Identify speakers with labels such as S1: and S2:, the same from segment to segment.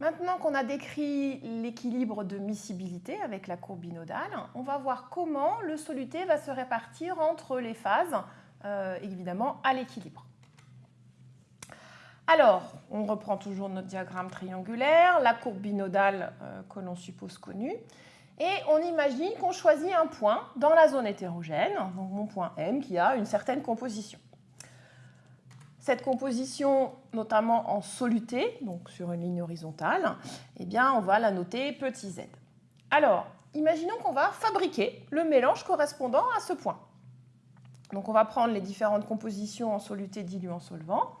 S1: Maintenant qu'on a décrit l'équilibre de miscibilité avec la courbe binodale, on va voir comment le soluté va se répartir entre les phases, euh, évidemment à l'équilibre. Alors, on reprend toujours notre diagramme triangulaire, la courbe binodale euh, que l'on suppose connue, et on imagine qu'on choisit un point dans la zone hétérogène, donc mon point M qui a une certaine composition. Cette composition, notamment en soluté, donc sur une ligne horizontale, eh bien, on va la noter petit z. Alors, imaginons qu'on va fabriquer le mélange correspondant à ce point. Donc, on va prendre les différentes compositions en soluté, diluant, solvant.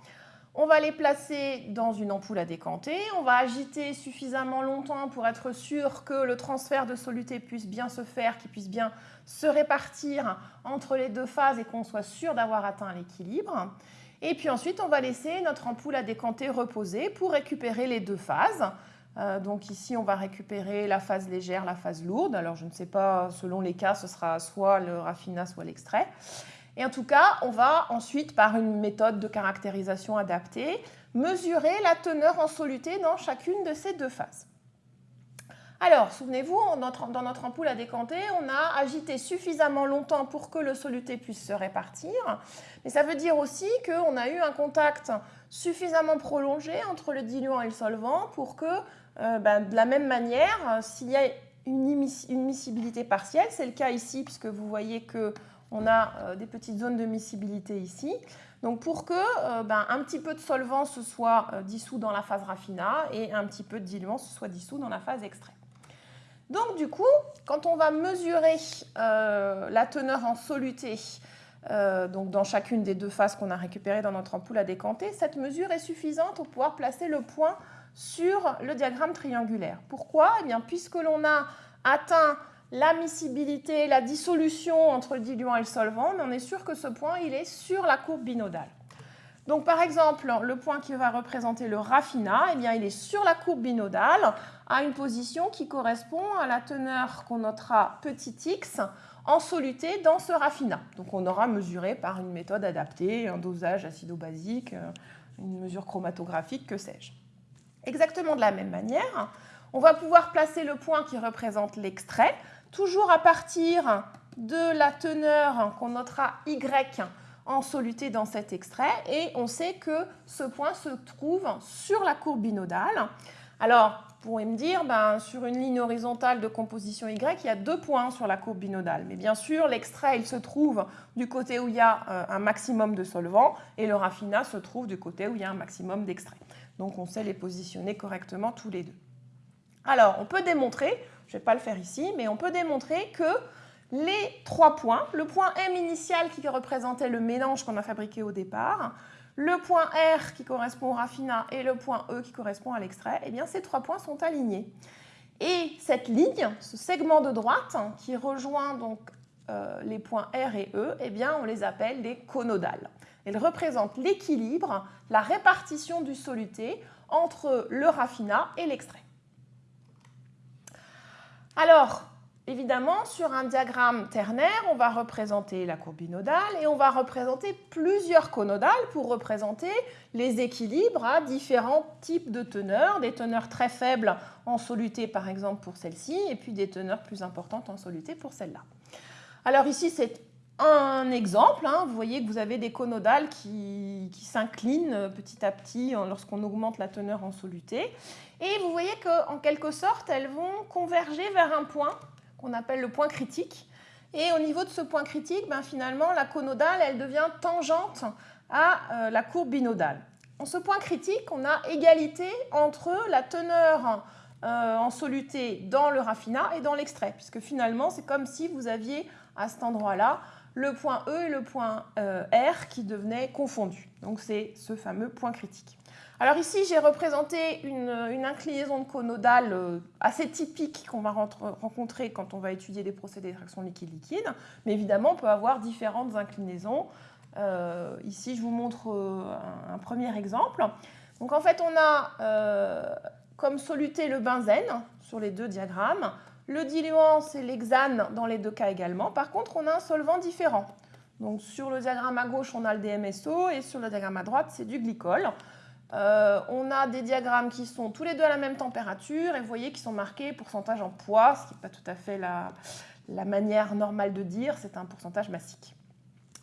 S1: On va les placer dans une ampoule à décanter. On va agiter suffisamment longtemps pour être sûr que le transfert de soluté puisse bien se faire, qu'il puisse bien se répartir entre les deux phases et qu'on soit sûr d'avoir atteint l'équilibre. Et puis ensuite, on va laisser notre ampoule à décanter reposer pour récupérer les deux phases. Euh, donc ici, on va récupérer la phase légère, la phase lourde. Alors je ne sais pas, selon les cas, ce sera soit le raffinat, soit l'extrait. Et en tout cas, on va ensuite, par une méthode de caractérisation adaptée, mesurer la teneur en soluté dans chacune de ces deux phases. Alors, souvenez-vous, dans notre ampoule à décanter, on a agité suffisamment longtemps pour que le soluté puisse se répartir. Mais ça veut dire aussi qu'on a eu un contact suffisamment prolongé entre le diluant et le solvant pour que, euh, ben, de la même manière, s'il y a une, miscibilité partielle, c'est le cas ici puisque vous voyez qu'on a euh, des petites zones de miscibilité ici. Donc pour que euh, ben, un petit peu de solvant se soit dissous dans la phase raffinat et un petit peu de diluant se soit dissous dans la phase extrait. Donc du coup, quand on va mesurer euh, la teneur en soluté euh, dans chacune des deux phases qu'on a récupérées dans notre ampoule à décanter, cette mesure est suffisante pour pouvoir placer le point sur le diagramme triangulaire. Pourquoi? Eh bien, puisque l'on a atteint la miscibilité, la dissolution entre le diluant et le solvant, on est sûr que ce point est sur la courbe binodale. Donc par exemple, le point qui va représenter le raffinat, eh bien, il est sur la courbe binodale à une position qui correspond à la teneur qu'on notera petit x en soluté dans ce raffinat. Donc on aura mesuré par une méthode adaptée, un dosage acido-basique, euh, une mesure chromatographique, que sais-je. Exactement de la même manière, on va pouvoir placer le point qui représente l'extrait, toujours à partir de la teneur qu'on notera y en soluté dans cet extrait et on sait que ce point se trouve sur la courbe binodale. Alors, vous pourrez me dire, ben, sur une ligne horizontale de composition Y, il y a deux points sur la courbe binodale. Mais bien sûr, l'extrait, il se trouve du côté où il y a euh, un maximum de solvant et le raffinat se trouve du côté où il y a un maximum d'extrait. Donc, on sait les positionner correctement tous les deux. Alors, on peut démontrer, je ne vais pas le faire ici, mais on peut démontrer que les trois points, le point M initial qui représentait le mélange qu'on a fabriqué au départ, le point R qui correspond au raffinat et le point E qui correspond à l'extrait, eh bien ces trois points sont alignés. Et cette ligne, ce segment de droite qui rejoint donc euh, les points R et E, eh bien on les appelle des conodales. Elles représentent l'équilibre, la répartition du soluté entre le raffinat et l'extrait. Alors, Évidemment, sur un diagramme ternaire, on va représenter la courbe binodale et on va représenter plusieurs conodales pour représenter les équilibres à différents types de teneurs, des teneurs très faibles en soluté par exemple pour celle-ci et puis des teneurs plus importantes en soluté pour celle-là. Alors ici, c'est un exemple. Hein. Vous voyez que vous avez des conodales qui, qui s'inclinent petit à petit lorsqu'on augmente la teneur en soluté. Et vous voyez qu'en quelque sorte, elles vont converger vers un point qu'on appelle le point critique. Et au niveau de ce point critique, ben, finalement, la conodale, elle devient tangente à euh, la courbe binodale. En ce point critique, on a égalité entre la teneur euh, en soluté dans le raffinat et dans l'extrait, puisque finalement, c'est comme si vous aviez à cet endroit-là le point E et le point euh, R qui devenaient confondus. Donc c'est ce fameux point critique. Alors ici, j'ai représenté une, inclinaison de conodale euh, assez typique qu'on va rencontrer quand on va étudier des procédés d'extraction liquide-liquide. Mais évidemment, on peut avoir différentes inclinaisons. Euh, ici, je vous montre un, premier exemple. Donc en fait, on a comme soluté le benzène sur les deux diagrammes. Le diluant, c'est l'hexane dans les deux cas également. Par contre, on a un solvant différent. Donc sur le diagramme à gauche, on a le DMSO et sur le diagramme à droite, c'est du glycol. Euh, on a des diagrammes qui sont tous les deux à la même température et vous voyez qu'ils sont marqués pourcentage en poids, ce qui n'est pas tout à fait la, la manière normale de dire, c'est un pourcentage massique.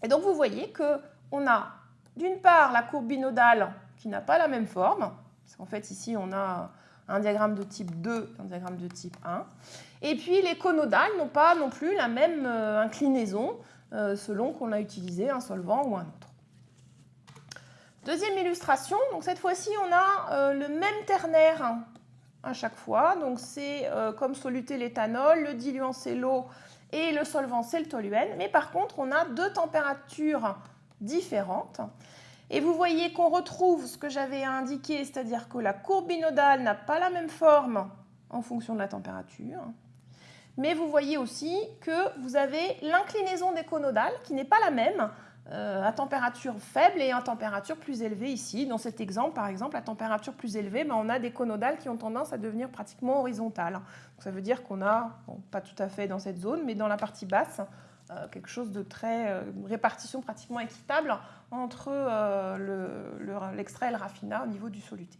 S1: Et donc vous voyez qu'on a d'une part la courbe binodale qui n'a pas la même forme, parce qu'en fait ici on a un diagramme de type 2 un diagramme de type 1, et puis les conodales n'ont pas non plus la même euh, inclinaison euh, selon qu'on a utilisé un solvant ou un autre. Deuxième illustration, donc cette fois-ci on a euh, le même ternaire à chaque fois, donc c'est comme soluté l'éthanol, le diluant c'est l'eau et le solvant c'est le toluène, mais par contre on a deux températures différentes. Et vous voyez qu'on retrouve ce que j'avais indiqué, c'est-à-dire que la courbe binodale n'a pas la même forme en fonction de la température. Mais vous voyez aussi que vous avez l'inclinaison des conodales qui n'est pas la même euh, à température faible et à température plus élevée ici. Dans cet exemple, par exemple, à température plus élevée, ben, on a des conodales qui ont tendance à devenir pratiquement horizontales. ça veut dire qu'on a, pas tout à fait dans cette zone, mais dans la partie basse, quelque chose de très euh, répartition pratiquement équitable entre l'extrait et le raffinat au niveau du soluté.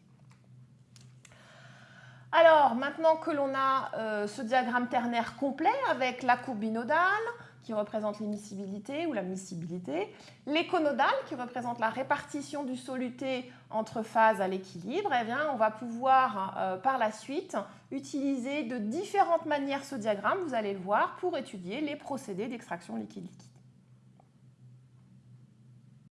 S1: Alors, maintenant que l'on a ce diagramme ternaire complet avec la courbe binodale, qui représente l'immiscibilité ou la miscibilité, l'éconodale qui représente la répartition du soluté entre phases à l'équilibre, eh bien, on va pouvoir euh, par la suite utiliser de différentes manières ce diagramme, vous allez le voir, pour étudier les procédés d'extraction liquide-liquide.